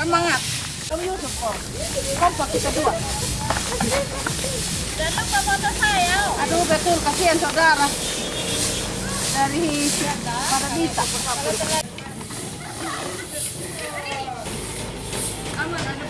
Semangat. Kamu Yusuf kok. Kompak kita dua. Dan lupa foto saya. Aduh betul kasihan saudara. Dari Paradita. Mati. Taruh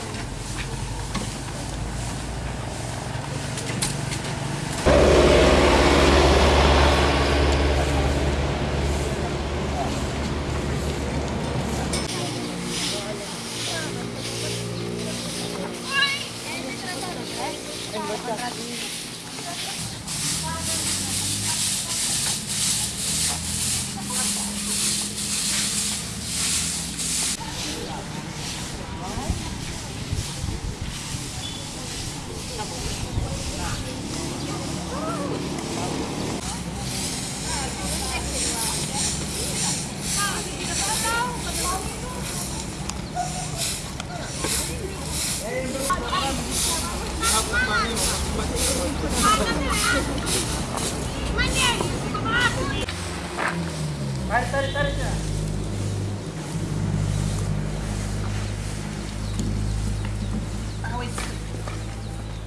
Tarik, tarik.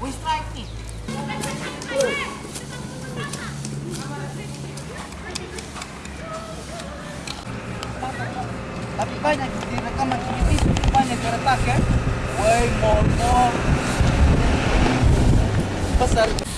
We strike. Tapi banyak di rekaman CCTV kertas ya. Woi, mall-mall besar.